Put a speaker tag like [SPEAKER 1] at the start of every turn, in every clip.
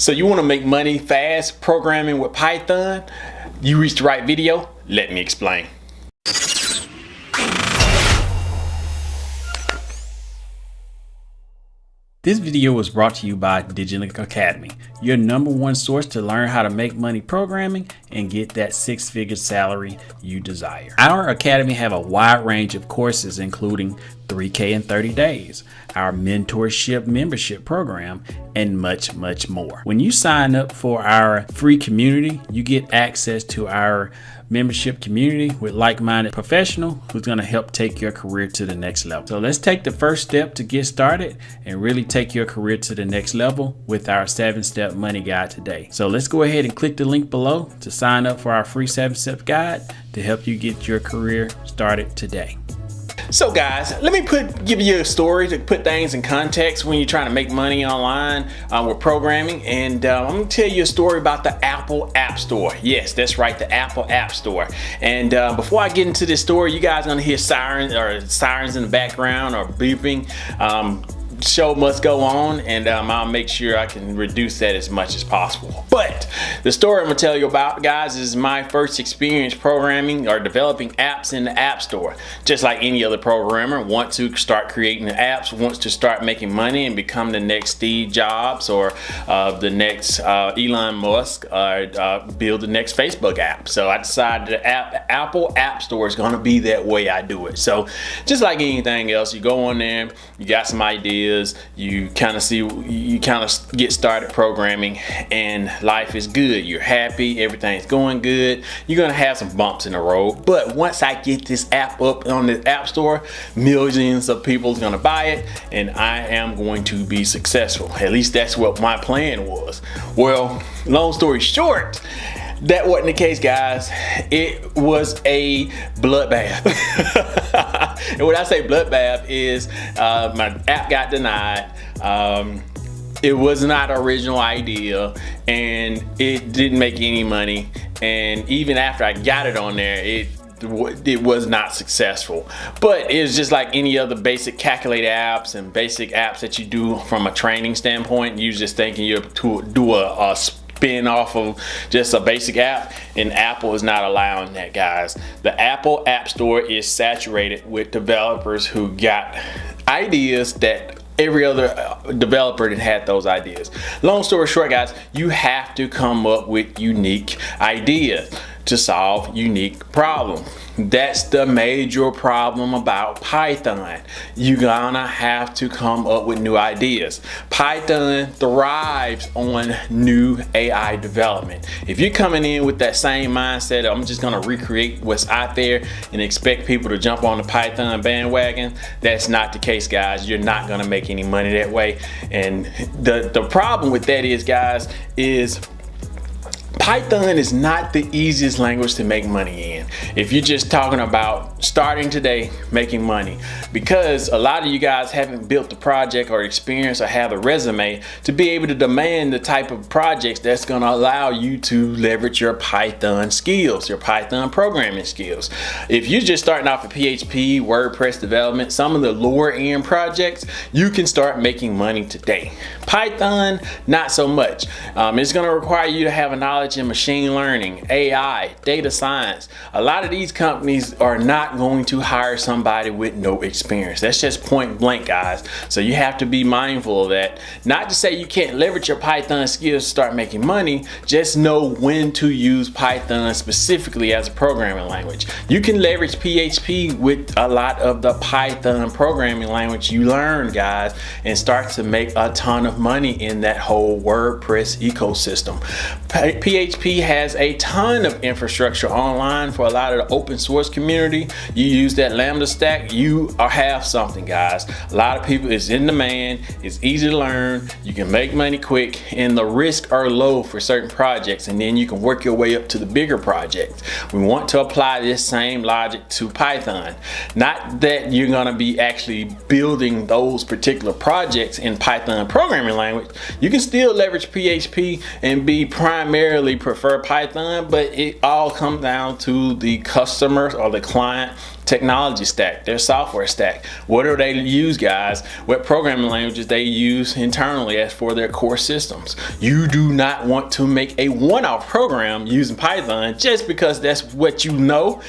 [SPEAKER 1] So you want to make money fast programming with Python? You reached the right video? Let me explain. This video was brought to you by Digilink Academy, your number one source to learn how to make money programming and get that six-figure salary you desire. Our academy have a wide range of courses including 3K in 30 days, our mentorship membership program, and much, much more. When you sign up for our free community, you get access to our membership community with like-minded professional who's going to help take your career to the next level. So let's take the first step to get started and really take your career to the next level with our seven step money guide today. So let's go ahead and click the link below to sign up for our free seven step guide to help you get your career started today. So guys, let me put give you a story to put things in context when you're trying to make money online uh, with programming. And uh, I'm gonna tell you a story about the Apple App Store. Yes, that's right, the Apple App Store. And uh, before I get into this story, you guys gonna hear sirens or sirens in the background or beeping. Um, show must go on and um, I'll make sure I can reduce that as much as possible. But the story I'm gonna tell you about guys is my first experience programming or developing apps in the App Store. Just like any other programmer wants to start creating apps, wants to start making money and become the next Steve Jobs or uh, the next uh, Elon Musk or uh, build the next Facebook app. So I decided the app, Apple App Store is gonna be that way I do it. So just like anything else, you go on there, you got some ideas, is you kind of see you kind of get started programming and life is good. You're happy everything's going good. You're gonna have some bumps in the road. But once I get this app up on the app store millions of people are gonna buy it and I am going to be successful. At least that's what my plan was. Well long story short that wasn't the case guys. It was a bloodbath and when I say bloodbath is uh, my app got denied. Um, it was not original idea and it didn't make any money. And even after I got it on there it it was not successful. But it's just like any other basic calculator apps and basic apps that you do from a training standpoint. You just thinking you're to do a, a spin off of just a basic app and Apple is not allowing that guys. The Apple App Store is saturated with developers who got ideas that every other uh, developer that had those ideas. Long story short guys, you have to come up with unique ideas to solve unique problems. That's the major problem about Python. You're gonna have to come up with new ideas. Python thrives on new AI development. If you're coming in with that same mindset, I'm just gonna recreate what's out there and expect people to jump on the Python bandwagon, that's not the case, guys. You're not gonna make any money that way. And the, the problem with that is, guys, is Python is not the easiest language to make money in. If you're just talking about starting today, making money, because a lot of you guys haven't built the project or experience or have a resume to be able to demand the type of projects that's gonna allow you to leverage your Python skills, your Python programming skills. If you're just starting off with PHP, WordPress development, some of the lower end projects, you can start making money today. Python, not so much. Um, it's gonna require you to have a knowledge knowledge in machine learning, AI, data science. A lot of these companies are not going to hire somebody with no experience. That's just point blank, guys. So you have to be mindful of that. Not to say you can't leverage your Python skills to start making money, just know when to use Python specifically as a programming language. You can leverage PHP with a lot of the Python programming language you learn, guys, and start to make a ton of money in that whole WordPress ecosystem. PHP has a ton of infrastructure online for a lot of the open source community. You use that LAMP stack, you are have something guys. A lot of people, it's in demand, it's easy to learn, you can make money quick, and the risks are low for certain projects, and then you can work your way up to the bigger projects. We want to apply this same logic to Python. Not that you're gonna be actually building those particular projects in Python programming language. You can still leverage PHP and be primarily prefer Python, but it all comes down to the customer or the client technology stack, their software stack. What do they use, guys? What programming languages they use internally as for their core systems. You do not want to make a one-off program using Python just because that's what you know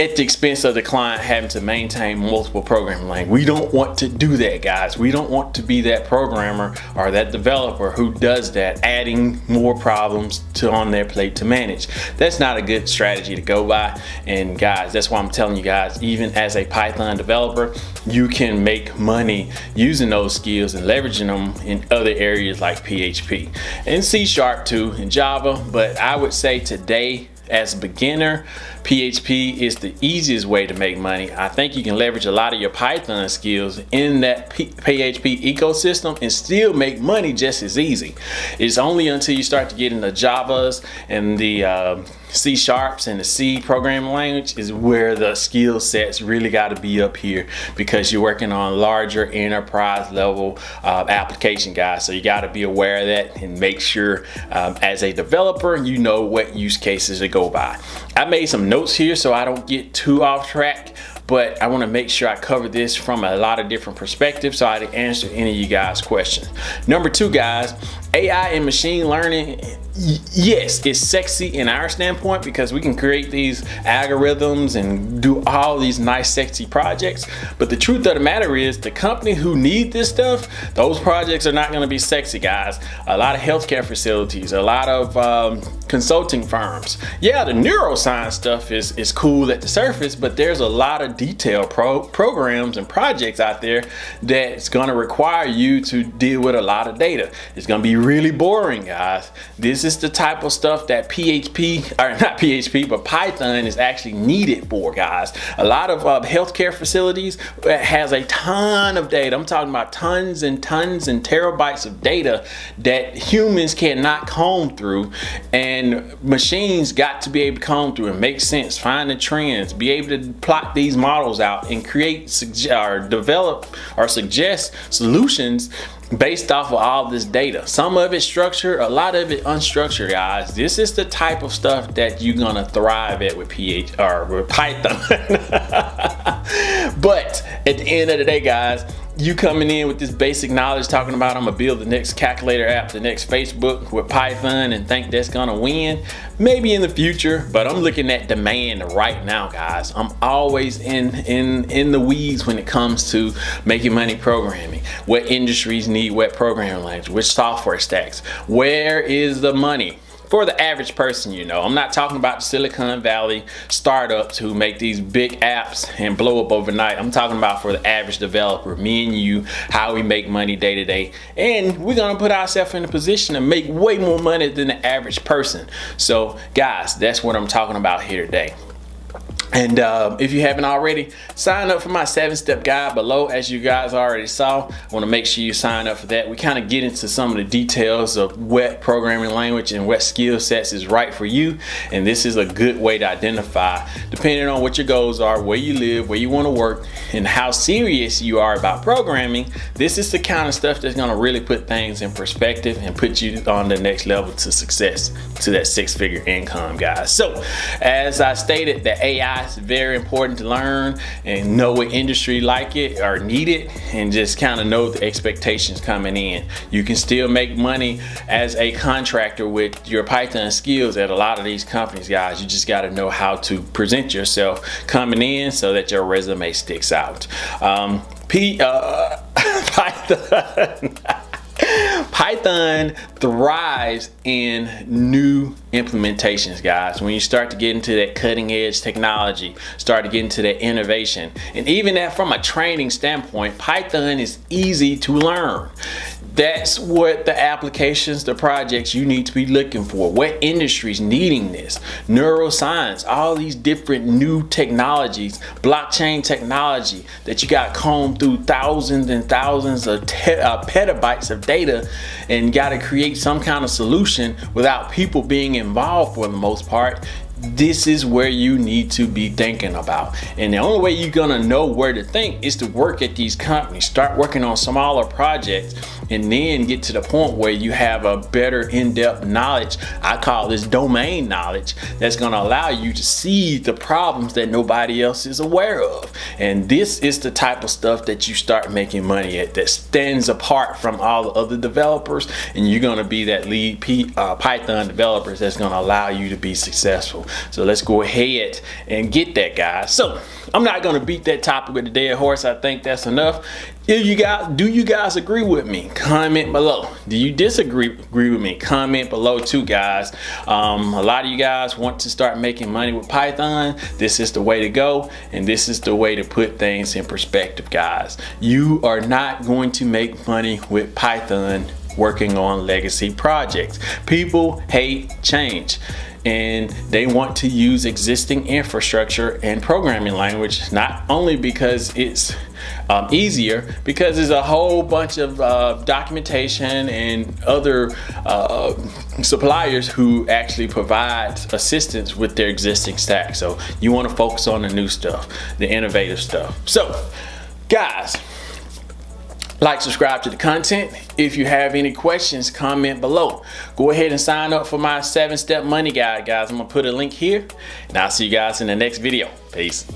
[SPEAKER 1] at the expense of the client having to maintain multiple programming languages. We don't want to do that, guys. We don't want to be that programmer or that developer who does that, adding more problems to on their plate to manage. That's not a good strategy to go by. And guys, that's why I'm telling you guys, even as a Python developer, you can make money using those skills and leveraging them in other areas like PHP and C Sharp too, and Java. But I would say today, as a beginner, PHP is the easiest way to make money. I think you can leverage a lot of your Python skills in that PHP ecosystem and still make money just as easy. It's only until you start to get into Javas and the uh, C sharps and the C programming language is where the skill sets really got to be up here because you're working on larger enterprise level uh, application guys. So you got to be aware of that and make sure um, as a developer you know what use cases to go by. I made some notes here so I don't get too off track but I want to make sure I cover this from a lot of different perspectives so I can answer any of you guys questions. Number two guys, AI and machine learning yes, it's sexy in our standpoint because we can create these algorithms and do all these nice sexy projects. But the truth of the matter is the company who need this stuff, those projects are not gonna be sexy guys. A lot of healthcare facilities, a lot of um, consulting firms. Yeah, the neuroscience stuff is, is cool at the surface, but there's a lot of detailed pro programs and projects out there that's gonna require you to deal with a lot of data. It's gonna be really boring guys. This is the type of stuff that PHP, or not PHP, but Python is actually needed for, guys. A lot of uh, healthcare facilities has a ton of data. I'm talking about tons and tons and terabytes of data that humans cannot comb through and machines got to be able to comb through and make sense, find the trends, be able to plot these models out and create or develop or suggest solutions based off of all this data. Some of it structured, a lot of it unstructured, guys. This is the type of stuff that you're gonna thrive at with PH or with Python. but at the end of the day, guys, you coming in with this basic knowledge talking about I'm gonna build the next calculator app, the next Facebook with Python and think that's gonna win, maybe in the future, but I'm looking at demand right now, guys. I'm always in, in, in the weeds when it comes to making money programming. What industries need what programming language, which software stacks, where is the money? For the average person, you know. I'm not talking about Silicon Valley startups who make these big apps and blow up overnight. I'm talking about for the average developer, me and you, how we make money day to day. And we're gonna put ourselves in a position to make way more money than the average person. So guys, that's what I'm talking about here today. And uh, if you haven't already, sign up for my seven step guide below. As you guys already saw, I want to make sure you sign up for that. We kind of get into some of the details of what programming language and what skill sets is right for you. And this is a good way to identify, depending on what your goals are, where you live, where you want to work, and how serious you are about programming. This is the kind of stuff that's going to really put things in perspective and put you on the next level to success, to that six figure income, guys. So, as I stated, the AI it's very important to learn and know what industry like it or need it and just kind of know the expectations coming in. You can still make money as a contractor with your Python skills at a lot of these companies, guys. You just got to know how to present yourself coming in so that your resume sticks out. Um, P, uh, Python. Python thrives in new implementations, guys. When you start to get into that cutting edge technology, start to get into that innovation, and even that from a training standpoint, Python is easy to learn that's what the applications, the projects you need to be looking for. What industries needing this? Neuroscience, all these different new technologies, blockchain technology that you got combed through thousands and thousands of uh, petabytes of data and got to create some kind of solution without people being involved for the most part this is where you need to be thinking about and the only way you're gonna know where to think is to work at these companies start working on smaller projects and then get to the point where you have a better in-depth knowledge. I call this domain knowledge that's going to allow you to see the problems that nobody else is aware of. And this is the type of stuff that you start making money at that stands apart from all the other developers and you're going to be that lead P, uh, Python developers that's going to allow you to be successful. So let's go ahead and get that guys. So I'm not going to beat that topic with a dead horse. I think that's enough. If you guys, do you guys agree with me? Comment below. Do you disagree agree with me? Comment below too, guys. Um, a lot of you guys want to start making money with Python. This is the way to go, and this is the way to put things in perspective, guys. You are not going to make money with Python working on legacy projects. People hate change and they want to use existing infrastructure and programming language not only because it's um, easier because there's a whole bunch of uh, documentation and other uh, suppliers who actually provide assistance with their existing stack so you want to focus on the new stuff the innovative stuff so guys like, subscribe to the content. If you have any questions, comment below. Go ahead and sign up for my seven step money guide, guys. I'm gonna put a link here and I'll see you guys in the next video. Peace.